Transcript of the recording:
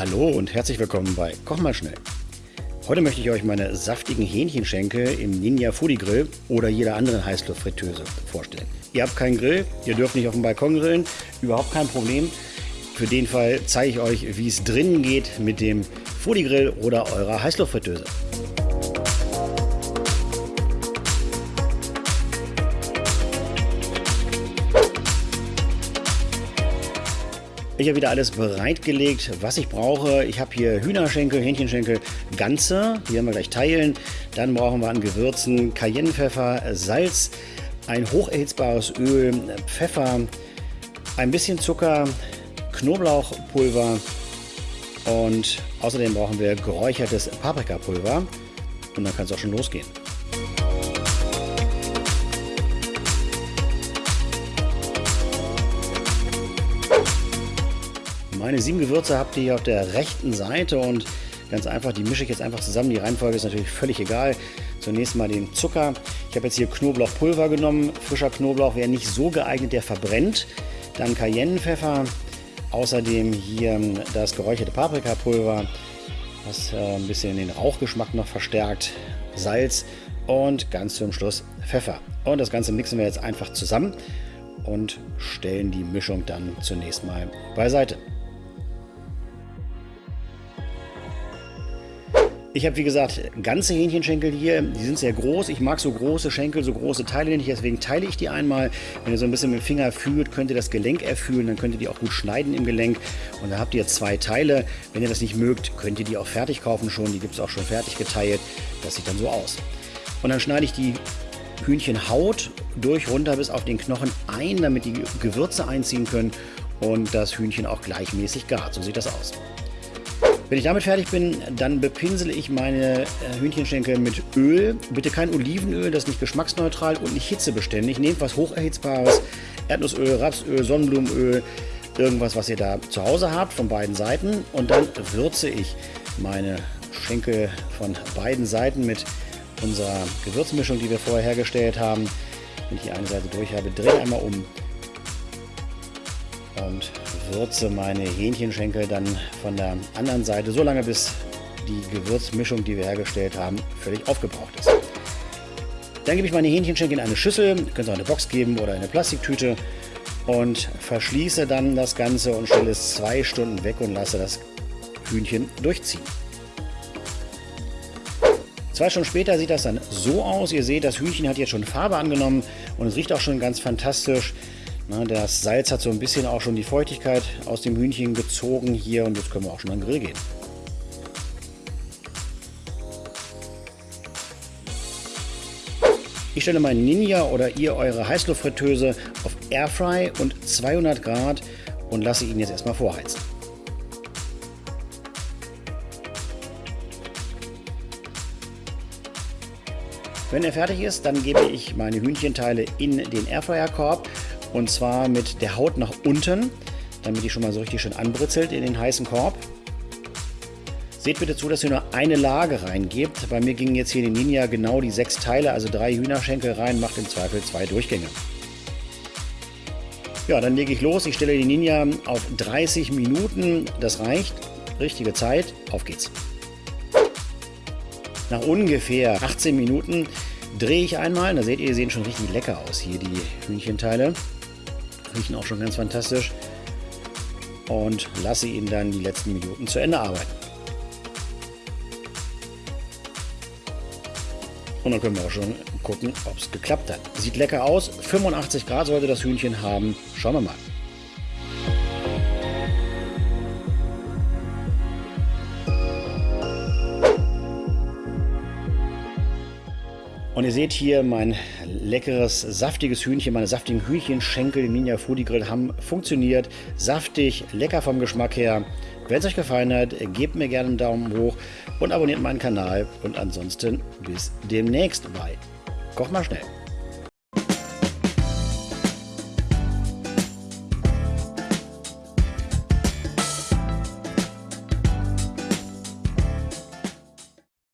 Hallo und herzlich willkommen bei Koch mal schnell. Heute möchte ich euch meine saftigen Hähnchenschenkel im Ninja Foodie Grill oder jeder anderen Heißluftfritteuse vorstellen. Ihr habt keinen Grill, ihr dürft nicht auf dem Balkon grillen, überhaupt kein Problem. Für den Fall zeige ich euch, wie es drinnen geht mit dem Foodie Grill oder eurer Heißluftfritteuse. Ich habe wieder alles bereitgelegt, was ich brauche. Ich habe hier Hühnerschenkel, Hähnchenschenkel, ganze. Die werden wir gleich teilen. Dann brauchen wir an Gewürzen Cayennepfeffer, Salz, ein hocherhitzbares Öl, Pfeffer, ein bisschen Zucker, Knoblauchpulver und außerdem brauchen wir geräuchertes Paprikapulver. Und dann kann es auch schon losgehen. Meine sieben Gewürze habt ihr hier auf der rechten Seite und ganz einfach, die mische ich jetzt einfach zusammen. Die Reihenfolge ist natürlich völlig egal. Zunächst mal den Zucker. Ich habe jetzt hier Knoblauchpulver genommen. Frischer Knoblauch wäre nicht so geeignet, der verbrennt. Dann Cayennepfeffer. Außerdem hier das geräucherte Paprikapulver, was äh, ein bisschen den Rauchgeschmack noch verstärkt. Salz und ganz zum Schluss Pfeffer. Und das Ganze mixen wir jetzt einfach zusammen und stellen die Mischung dann zunächst mal beiseite. Ich habe wie gesagt ganze Hähnchenschenkel hier, die sind sehr groß. Ich mag so große Schenkel, so große Teile nicht, deswegen teile ich die einmal. Wenn ihr so ein bisschen mit dem Finger fühlt, könnt ihr das Gelenk erfühlen, dann könnt ihr die auch gut schneiden im Gelenk. Und dann habt ihr zwei Teile. Wenn ihr das nicht mögt, könnt ihr die auch fertig kaufen schon. Die gibt es auch schon fertig geteilt. Das sieht dann so aus. Und dann schneide ich die Hühnchenhaut durch runter bis auf den Knochen ein, damit die Gewürze einziehen können und das Hühnchen auch gleichmäßig gart. So sieht das aus. Wenn ich damit fertig bin, dann bepinsele ich meine äh, Hühnchenschenkel mit Öl. Bitte kein Olivenöl, das ist nicht geschmacksneutral und nicht hitzebeständig. Nehmt was hocherhitzbares, Erdnussöl, Rapsöl, Sonnenblumenöl, irgendwas, was ihr da zu Hause habt, von beiden Seiten. Und dann würze ich meine Schenkel von beiden Seiten mit unserer Gewürzmischung, die wir vorher hergestellt haben. Wenn ich die eine Seite durch habe, drehe einmal um und würze meine Hähnchenschenkel dann von der anderen Seite so lange, bis die Gewürzmischung, die wir hergestellt haben, völlig aufgebraucht ist. Dann gebe ich meine Hähnchenschenkel in eine Schüssel, ihr könnt es auch eine Box geben oder eine Plastiktüte und verschließe dann das Ganze und stelle es zwei Stunden weg und lasse das Hühnchen durchziehen. Zwei Stunden später sieht das dann so aus. Ihr seht, das Hühnchen hat jetzt schon Farbe angenommen und es riecht auch schon ganz fantastisch. Das Salz hat so ein bisschen auch schon die Feuchtigkeit aus dem Hühnchen gezogen hier und jetzt können wir auch schon an den Grill gehen. Ich stelle meinen Ninja oder ihr eure Heißluftfritteuse auf Airfry und 200 Grad und lasse ihn jetzt erstmal vorheizen. Wenn er fertig ist, dann gebe ich meine Hühnchenteile in den Airfryer-Korb und zwar mit der Haut nach unten, damit die schon mal so richtig schön anbritzelt in den heißen Korb. Seht bitte zu, dass ihr nur eine Lage reingebt. Bei mir gingen jetzt hier in den Ninja genau die sechs Teile, also drei Hühnerschenkel rein, macht im Zweifel zwei Durchgänge. Ja, dann lege ich los. Ich stelle die Ninja auf 30 Minuten. Das reicht. Richtige Zeit. Auf geht's. Nach ungefähr 18 Minuten drehe ich einmal. Da seht ihr, die sehen schon richtig lecker aus hier, die Hühnchenteile. Riechen auch schon ganz fantastisch. Und lasse ihn dann die letzten Minuten zu Ende arbeiten. Und dann können wir auch schon gucken, ob es geklappt hat. Sieht lecker aus. 85 Grad sollte das Hühnchen haben. Schauen wir mal. Und ihr seht hier mein leckeres, saftiges Hühnchen, meine saftigen Hühnchenschenkel im Ninja Foodie Grill haben funktioniert. Saftig, lecker vom Geschmack her. Wenn es euch gefallen hat, gebt mir gerne einen Daumen hoch und abonniert meinen Kanal. Und ansonsten bis demnächst bei Koch mal schnell.